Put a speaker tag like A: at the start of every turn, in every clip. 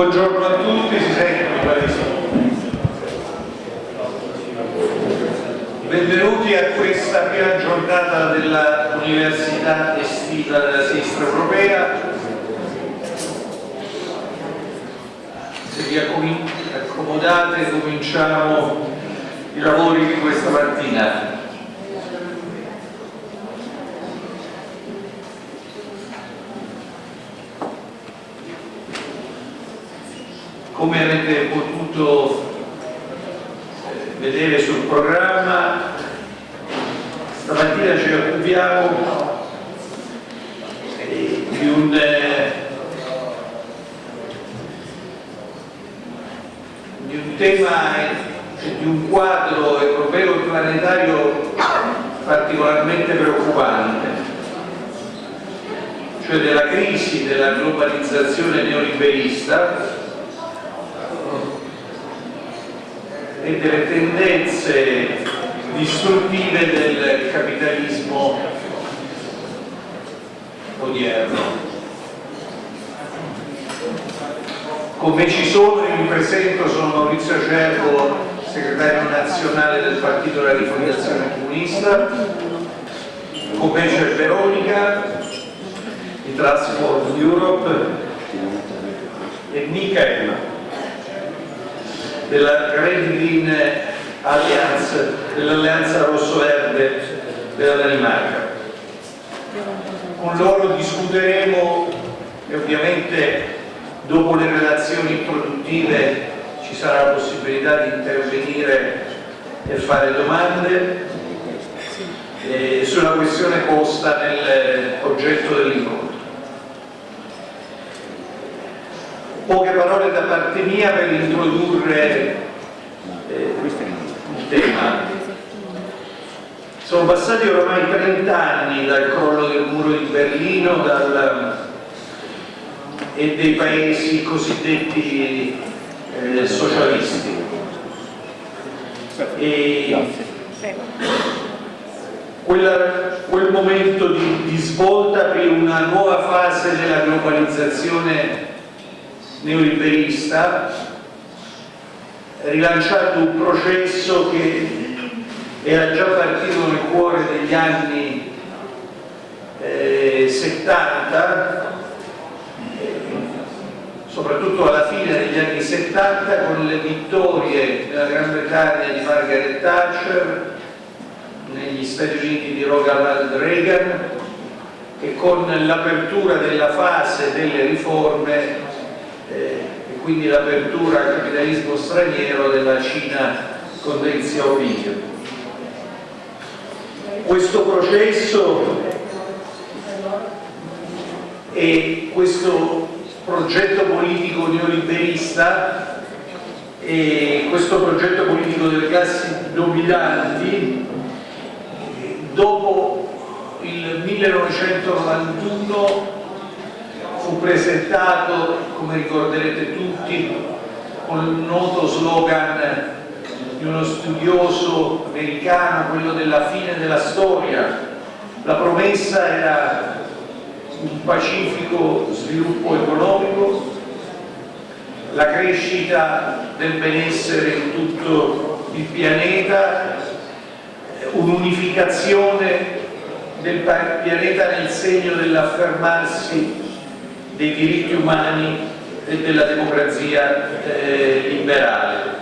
A: Buongiorno a tutti, si di sì. Benvenuti a questa prima giornata dell'Università Estiva della Sinistra Europea. Se vi accomodate cominciamo i lavori di questa mattina. come avete potuto eh, vedere sul programma. Stamattina ci occupiamo di un eh, di un tema di un quadro europeo e planetario particolarmente preoccupante cioè della crisi della globalizzazione neoliberista e delle tendenze distruttive del capitalismo odierno. Come ci sono, mi presento, sono Maurizio Cervo, segretario nazionale del Partito della Rifondazione Comunista, con me c'è Veronica, di Transport Europe, e Michael, della Green Green Alliance, dell'Alleanza Rosso-Verde della Danimarca. Con loro discuteremo e ovviamente dopo le relazioni introduttive ci sarà la possibilità di intervenire e fare domande eh, sulla questione posta nel oggetto dell'incontro. Poche parole da parte mia per introdurre eh, il tema. Sono passati ormai 30 anni dal crollo del muro di Berlino dal, e dei paesi cosiddetti eh, socialisti. E quella, quel momento di, di svolta per una nuova fase della globalizzazione neoliberista rilanciato un processo che era già partito nel cuore degli anni eh, 70 soprattutto alla fine degli anni 70 con le vittorie nella Gran Bretagna di Margaret Thatcher negli Stati Uniti di Ronald Reagan e con l'apertura della fase delle riforme eh, e quindi l'apertura al capitalismo straniero della Cina con Deng Xiaoping. Questo processo e questo progetto politico neoliberista e questo progetto politico delle classi dominanti dopo il 1991 fu presentato, come ricorderete tutti, con il noto slogan di uno studioso americano, quello della fine della storia. La promessa era un pacifico sviluppo economico, la crescita del benessere in tutto il pianeta, un'unificazione del pianeta nel segno dell'affermarsi dei diritti umani e della democrazia eh, liberale.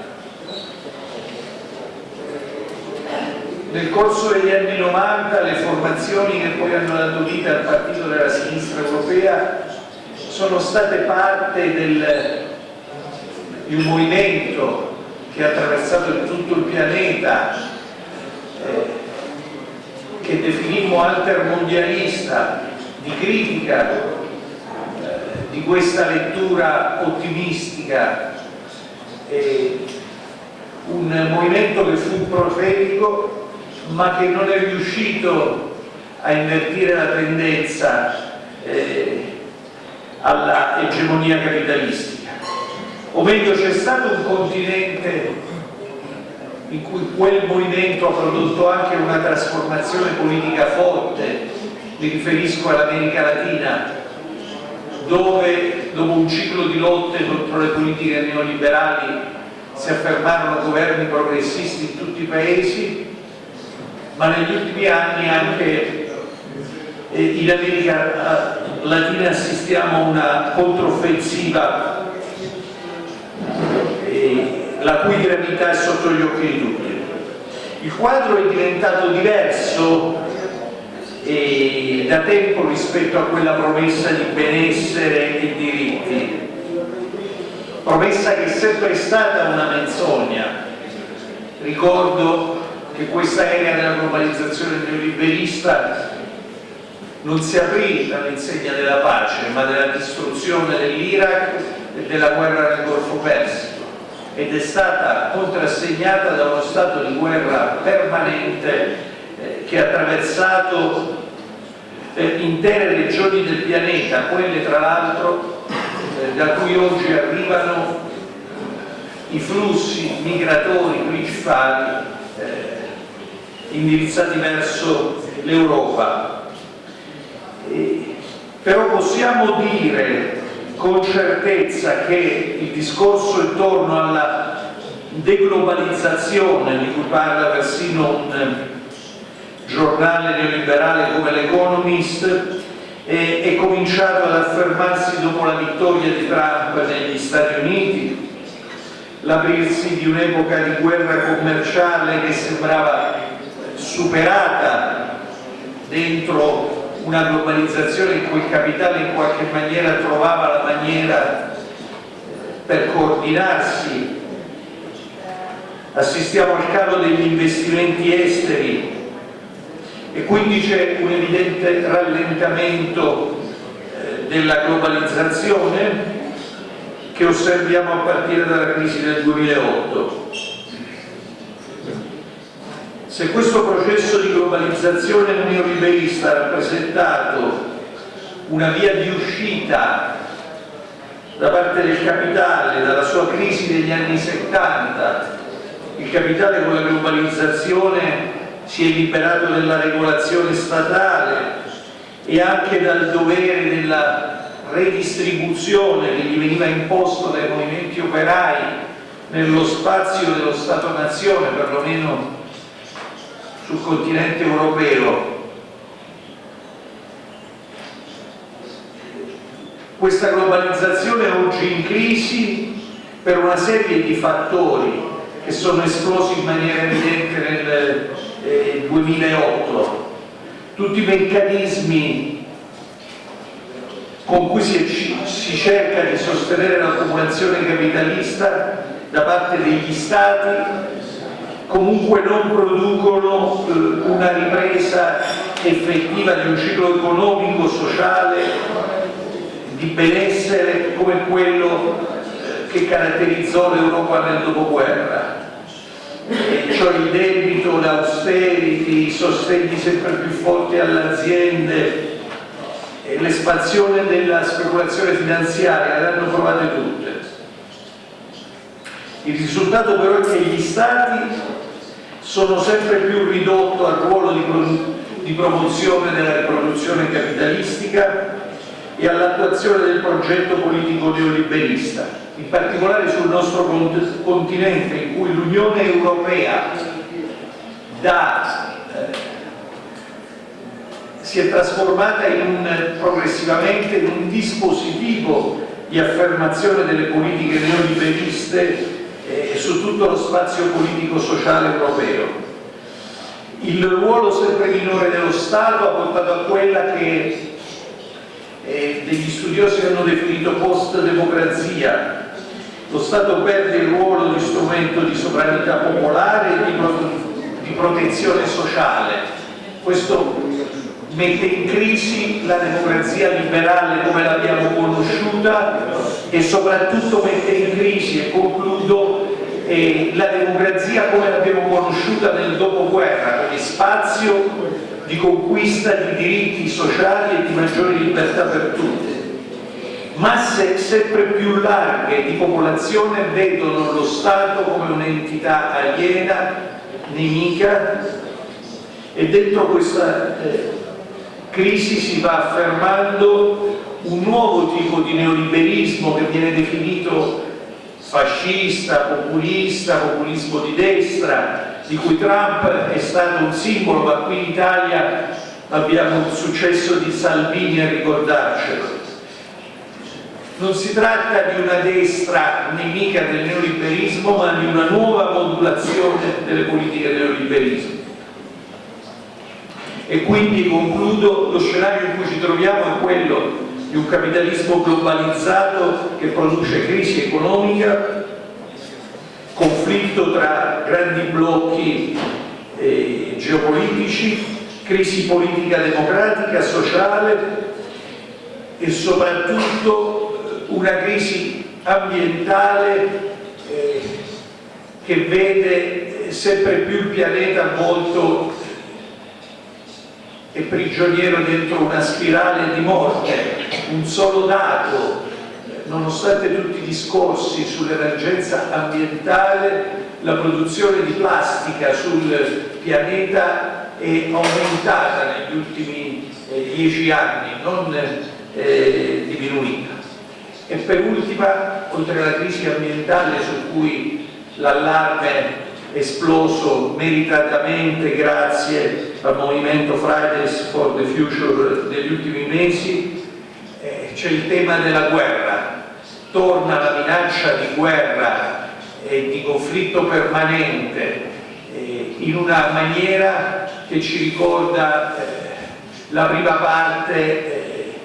A: Nel corso degli anni 90 le formazioni che poi hanno dato vita al Partito della Sinistra Europea sono state parte del, di un movimento che ha attraversato tutto il pianeta eh, che definimmo altermondialista di critica di questa lettura ottimistica, eh, un movimento che fu profetico ma che non è riuscito a invertire la tendenza eh, alla egemonia capitalistica. O meglio, c'è stato un continente in cui quel movimento ha prodotto anche una trasformazione politica forte, mi riferisco all'America Latina, dove dopo un ciclo di lotte contro le politiche neoliberali si affermarono governi progressisti in tutti i paesi, ma negli ultimi anni anche eh, in America Latina assistiamo a una controffensiva eh, la cui gravità è sotto gli occhi di tutti. Il quadro è diventato diverso e da tempo rispetto a quella promessa di benessere e diritti, promessa che è sempre stata una menzogna. Ricordo che questa era della globalizzazione neoliberista. Non si aprì all'insegna della pace, ma della distruzione dell'Iraq e della guerra nel Golfo Persico. Ed è stata contrassegnata da uno stato di guerra permanente che ha attraversato eh, intere regioni del pianeta, quelle tra l'altro eh, da cui oggi arrivano i flussi migratori principali eh, indirizzati verso l'Europa. Però possiamo dire con certezza che il discorso intorno alla deglobalizzazione di cui parla persino un giornale neoliberale come l'Economist è, cominciato ad affermarsi dopo la vittoria di Trump negli Stati Uniti, l'aprirsi di un'epoca di guerra commerciale che sembrava superata dentro una globalizzazione in cui il capitale in qualche maniera trovava la maniera per coordinarsi. Assistiamo al calo degli investimenti esteri e quindi c'è un evidente rallentamento eh, della globalizzazione che osserviamo a partire dalla crisi del 2008 se questo processo di globalizzazione neoliberista ha rappresentato una via di uscita da parte del capitale dalla sua crisi degli anni 70, il capitale con la globalizzazione si è liberato dalla regolazione statale e anche dal dovere della redistribuzione che gli veniva imposto dai movimenti operai nello spazio dello Stato-nazione, perlomeno sul continente europeo. Questa globalizzazione è oggi in crisi per una serie di fattori che sono esplosi in maniera evidente nel eh, 2008 tutti i meccanismi con cui si, si cerca di sostenere l'accumulazione capitalista da parte degli stati comunque non producono eh, una ripresa effettiva di un ciclo economico, sociale, di benessere come quello eh, che caratterizzò l'Europa nel dopoguerra. Cioè il debito, l'austerity, i sostegni sempre più forti alle aziende, l'espansione della speculazione finanziaria, le hanno provate tutte. Il risultato però è che gli Stati sono sempre più ridotto al ruolo di, di promozione della riproduzione capitalistica e all'attuazione del progetto politico neoliberista, in particolare sul nostro continente in cui l'Unione Europea da, eh, si è trasformata in un, progressivamente in un dispositivo di affermazione delle politiche neoliberiste eh, su tutto lo spazio politico-sociale europeo. Il ruolo sempre minore dello Stato ha portato a quella che eh, degli studiosi hanno definito post-democrazia. Lo Stato perde il ruolo di strumento di sovranità popolare e di, pro di protezione sociale. Questo mette in crisi la democrazia liberale come l'abbiamo conosciuta e soprattutto mette in crisi, e concludo, eh, la democrazia come l'abbiamo conosciuta nel dopoguerra, come spazio di conquista di diritti sociali e di maggiori libertà per tutti. Masse sempre più larghe di popolazione vedono lo Stato come un'entità aliena, nemica, e dentro questa eh, crisi si va affermando un nuovo tipo di neoliberismo che viene definito fascista, populista, populismo di destra, di cui Trump è stato un simbolo, ma qui in Italia abbiamo il successo di Salvini a ricordarcelo. Non si tratta di una destra nemica del neoliberismo, ma di una nuova modulazione delle politiche del neoliberismo. E quindi concludo, lo scenario in cui ci troviamo è quello di un capitalismo globalizzato che produce crisi economica, conflitto tra grandi blocchi eh, geopolitici, crisi politica democratica, sociale e soprattutto una crisi ambientale eh, che vede sempre più il pianeta molto è prigioniero dentro una spirale di morte, un solo dato, nonostante tutti i discorsi sull'emergenza ambientale, la produzione di plastica sul pianeta è aumentata negli ultimi eh, dieci anni, non eh, diminuita. E per ultima, oltre alla crisi ambientale su cui l'allarme esploso meritatamente grazie al movimento Fridays for the Future degli ultimi mesi, eh, c'è il tema della guerra, torna la minaccia di guerra e di conflitto permanente eh, in una maniera che ci ricorda eh, la prima parte eh,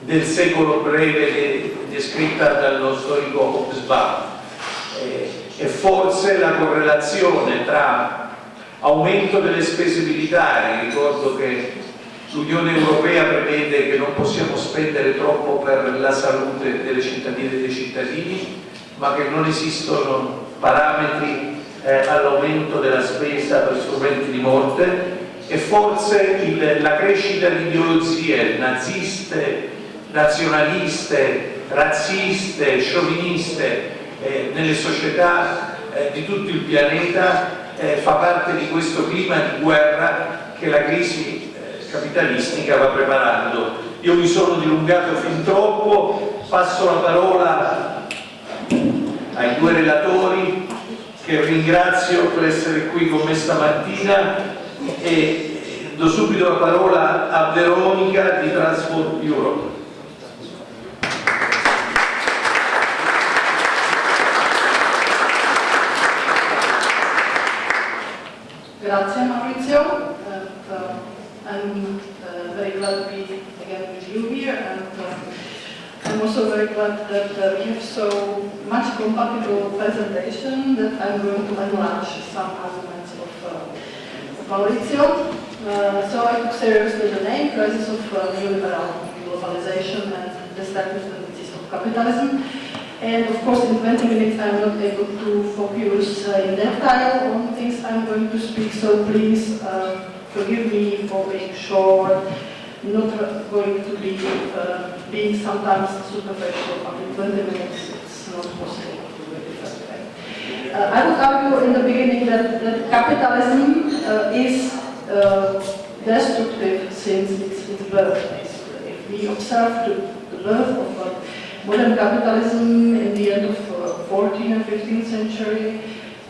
A: del secolo breve descritta dallo storico Hobsbawm. E forse la correlazione tra aumento delle spese militari, ricordo che l'Unione Europea prevede che non possiamo spendere troppo per la salute delle cittadine e dei cittadini, ma che non esistono parametri eh, all'aumento della spesa per strumenti di morte. E forse il, la crescita di ideologie naziste, nazionaliste, razziste, scioviniste eh, nelle società eh, di tutto il pianeta eh, fa parte di questo clima di guerra che la crisi capitalistica va preparando. Io mi sono dilungato fin troppo, passo la parola ai due relatori che ringrazio per essere qui con me stamattina e do subito la parola a Veronica di Transport Europe.
B: Grazie Maurizio. I'm uh, very glad to be again with you here and uh, I'm also very glad that uh, we have so much compatible presentation that I'm going to enlarge some arguments of, uh, Maurizio. Uh, so I took seriously the name, Crisis of uh, Neoliberal Globalization and the Stabilities of Capitalism. And of course, in 20 minutes, I'm not able to focus in detail on things I'm going to speak, so please forgive me for being short, not going to be uh, being sometimes superficial, but in 20 minutes, it's not possible to do it that way. Uh, I would argue in the beginning that, that capitalism uh, is uh, destructive since its, its birth. If we observe the, the birth of modern capitalism in the end of uh, 14th and 15th century,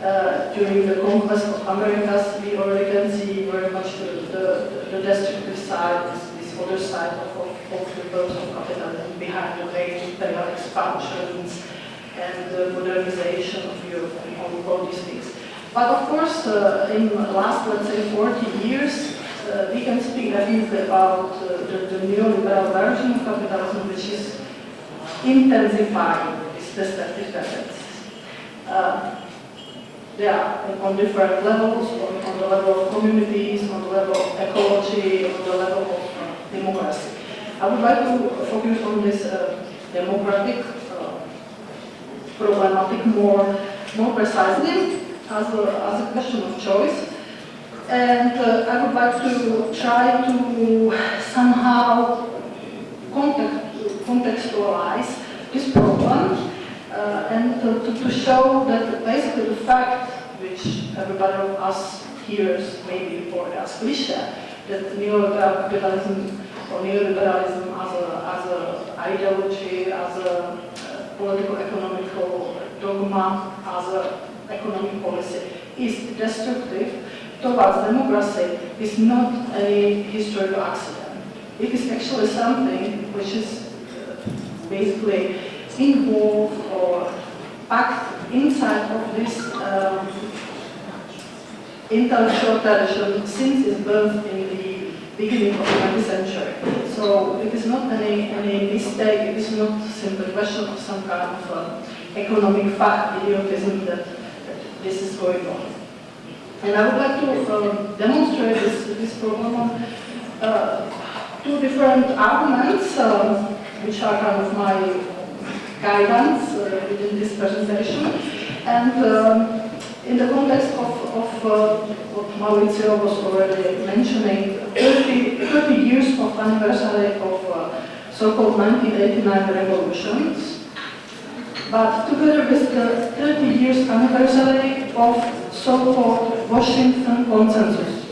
B: uh, during the conquest of Americas, we already can see very much the, the, the destructive side, this, this other side of, of, of the birth of capitalism behind the great imperial expansions and the modernization of Europe and all, all these things. But of course, uh, in the last, let's say, 40 years, uh, we can speak definitely about uh, the, the neoliberal version of capitalism, which is intensifying these destructive tendencies. Uh, yeah, on different levels, on, on, the level of communities, on the level of ecology, on the level of uh, democracy. I would like to focus on this uh, democratic uh, problematic more, more precisely as a, as a question of choice. And uh, I would like to try to somehow contact contextualize this problem uh, and to, to, show that the fact which everybody of us hears maybe for as cliche that neoliberal capitalism or neoliberalism as a, as a ideology, as a uh, political economical dogma, as a economic policy is destructive towards democracy is not a historical accident. It is actually something which is uh, basically involved or packed inside of this um, intellectual tradition since its birth in the beginning of the 20th century. So it is not any, any mistake, it is not simply a question of some kind of uh, economic fact, idiotism that, that this is going on. And I would like to uh, demonstrate this, this problem on uh, two different arguments, uh, which are kind of my guidance uh, within this presentation. And um, in the context of, of uh, what Maurizio was already mentioning, 30, 30 years of anniversary of uh, so-called 1989 revolutions, but together with the 30 years anniversary of so-called Washington Consensus.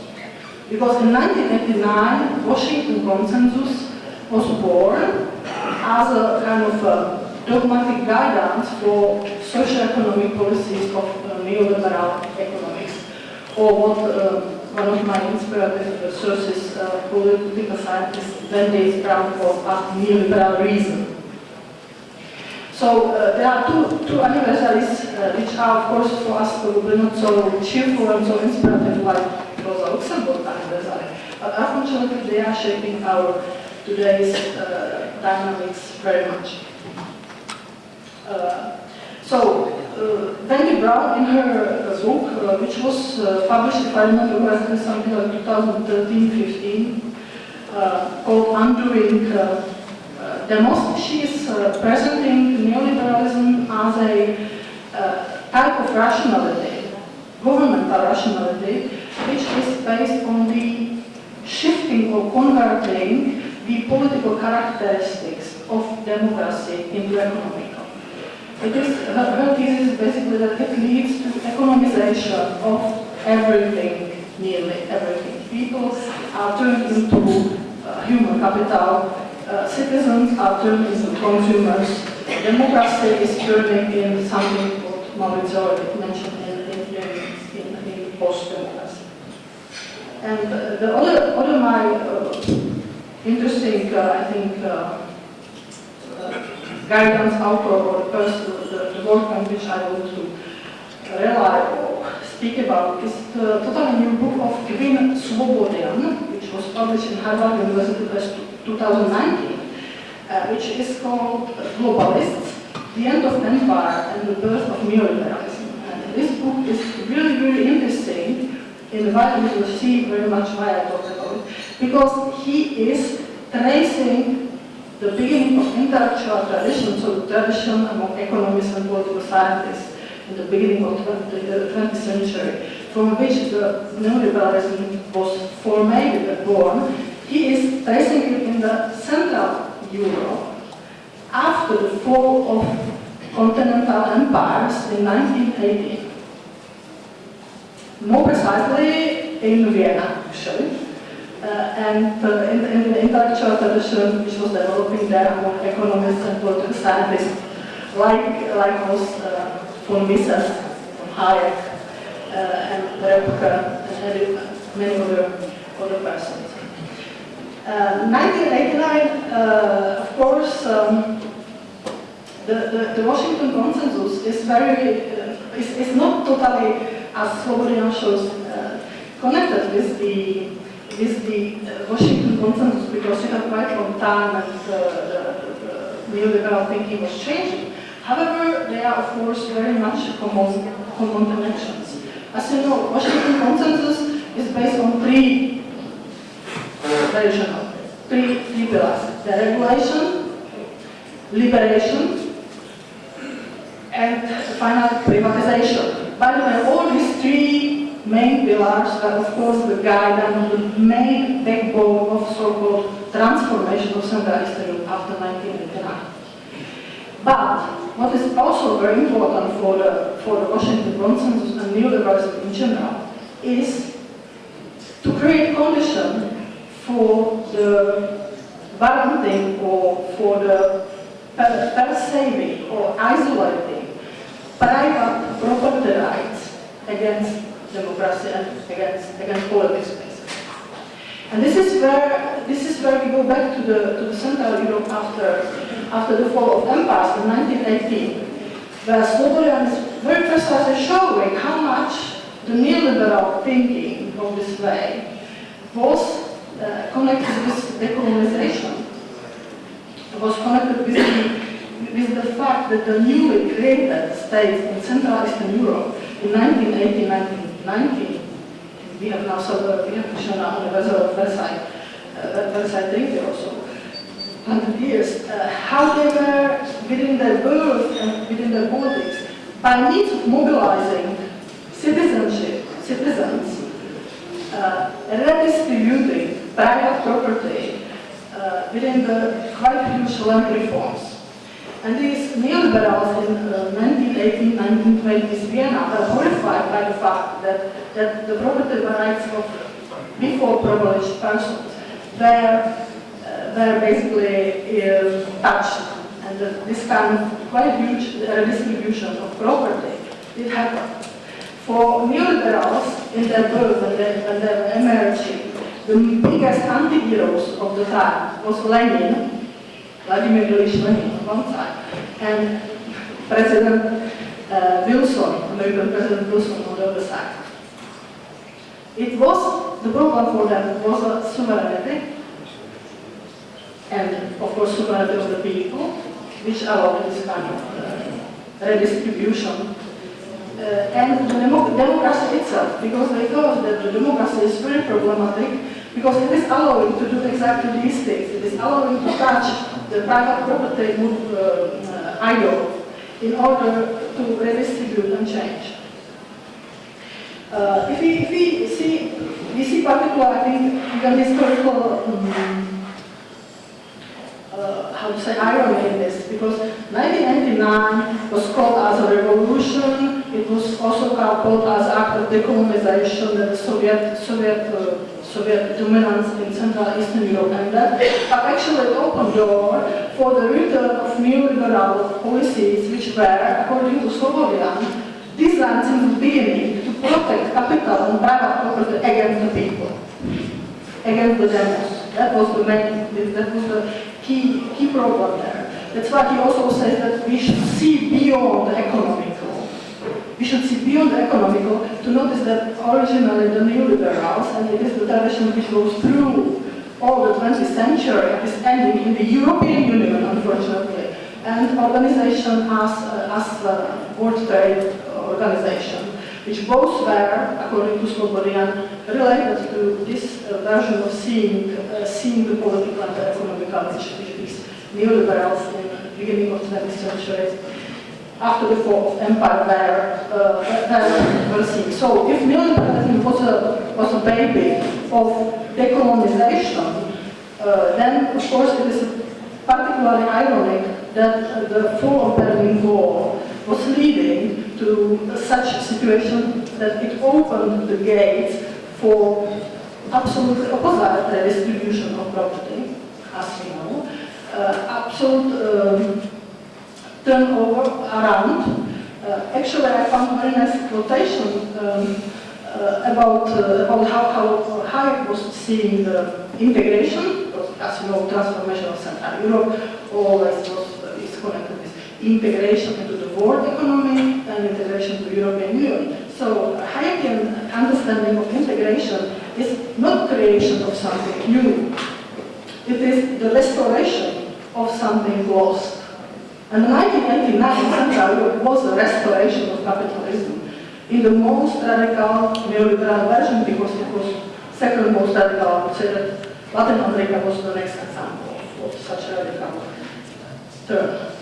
B: Because in 1989, Washington Consensus was born as a kind of a dogmatic guidance for socio-economic policies of uh, neoliberal economics, or what uh, one of my inspirative sources, uh, political scientist Wendy Brown called neoliberal reason. So uh, there are two, two anniversaries uh, which are of course for us probably not so cheerful and so inspirative like Rosa Luxemburg anniversary, but unfortunately they are shaping our today's uh, dynamics very much. Uh, so, uh, Wendy Brown in her uh, book, uh, which was uh, published, if I remember correctly, something like 2013-15, uh, called Undoing uh, uh, Demos, she is uh, presenting neoliberalism as a uh, type of rationality, governmental rationality, which is based on the shifting or converting the political characteristics of democracy into economical. It is, her, her thesis is basically that it leads to economization of everything, nearly everything. People are turned into uh, human capital, uh, citizens are turned into consumers. Democracy is turning into something what Maurizio mentioned in, in, in, in post-democracy. And uh, the other, other my uh, interesting, uh, I think, uh, guidance author or the person, the, the work on which I want to rely or speak about is the totally new book of Kvin Svobodian, which was published in Harvard University Press 2019, uh, which is called Globalists, the End of Empire and the Birth of Neoliberalism. And this book is really, really interesting in why you will see very much why I talk about it, because he is tracing the beginning of intellectual tradition, so tradition among economists and political scientists in the beginning of the 20th century, from which the neoliberalism was formed and born, he is it in the Central Europe after the fall of continental empires in 1980. More precisely, in Vienna, actually. Uh, and uh, in, in, the intellectual tradition which was developing there among economists and political scientists, like, like was uh, von Mises, von Hayek, uh, and Rebke, and many other, other persons. 1989, uh, uh, of course, um, the, the, the, Washington Consensus is very, is, is not totally, as Slobodian shows, connected with the with eh, the Washington Consensus because it had quite a long time and the, the neoliberal thinking was changing. However, they are of course very much common, common dimensions. As you know, Washington Consensus is based on three traditional. Three, three pillars. The regulation, liberation, and finally privatization. By the way, all these three main pillars are of course the guide and the main backbone of so-called transformation of Central Eastern Europe after 1989. But what is also very important for the, for the Washington consensus and neoliberalism in general is to create conditions for the warranting or for the per- perceiving or isolating private property rights against democracy and against, against politics. basically. And this is where this is where we go back to the to the Central Europe after after the fall of empires in 1918, where Slobodan very precisely showing how much the neoliberal thinking of this way was uh, connected with decolonization. It was connected with the, with the fact that the newly created states in Central Eastern Europe in 1918-1919, we have now so we have on the Versailles, uh, Versailles Treaty also, 100 years, uh, how they were within their birth and within their politics, by means of mobilizing citizenship, citizens, uh, redistributing private property uh, within the quite huge land reforms. And these neoliberals in uh, 1918, 1920s Vienna were horrified by the fact that, that the property rights of before privileged persons were, uh, were basically uh, touched. And that this kind of quite huge redistribution of property did happen. For neoliberals in their birth and their, and their emerging, the biggest anti-heroes of the time was Lenin, Vladimir Ilyich Lenin one side, and President uh, Wilson, American President Wilson on the other side. It was, the problem for them was a sovereignty, and of course sovereignty of the people, which allowed this kind of uh, redistribution uh, and the demo democracy itself, because they thought that the democracy is very problematic, because it is allowing to do exactly these things. It is allowing to touch the private property uh, uh, idol in order to redistribute and change. Uh, if, we, if we see, we see particular, I think, even historical um, uh, how to say, irony in this, because 1999 was called as a revolution, it was also called as act of decolonization, that the Soviet, Soviet, uh, Soviet dominance in Central Eastern Europe, and uh, that but actually it opened door for the return of neoliberal policies, which were, according to Slobodian, designed in the beginning to protect capital and private property against the people, against the demos. That was the main, that was the key, key problem there. That's why he also says that we should see beyond the. We should see beyond the economical to notice that originally the neoliberals, and it is the tradition which goes through all the 20th century, is ending in the European Union, unfortunately, and organization as, uh, as uh, World Trade Organization, which both were, according to Slobodian, related to this uh, version of seeing, uh, seeing the political and the economical, which, which these neoliberals in the beginning of the 20th century, after the fall of empire, were, uh, were seeing. So if neoliberalism was a, was a baby of decolonization, uh, then of course it is particularly ironic that the fall of Berlin Wall was leading to such a situation that it opened the gates for absolutely opposite redistribution of property, as we know, uh, absolute um, turnover around. Uh, actually, I found very nice quotation um, uh, about, uh, about how, how Hayek was seeing the integration, because as you know, transformation of Central Europe always was, uh, is connected with integration into the world economy and integration to European Union. So Hayekian understanding of integration is not creation of something new. It is the restoration of something lost. And 1989 Central Europe was the restoration of capitalism in the most radical neoliberal version because it was second most radical. I would say that Latin America was the next example of such a radical turn.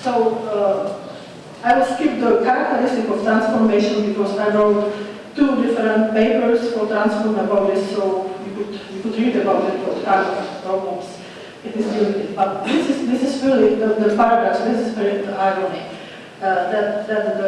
B: So uh, I will skip the characteristic of transformation because I wrote two different papers for transform about this, so you could, you could read about it, what kind of problems it is with. But this is, this is really the, the paradox, this is very the irony, uh, that, that the